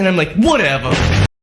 And I'm like, whatever.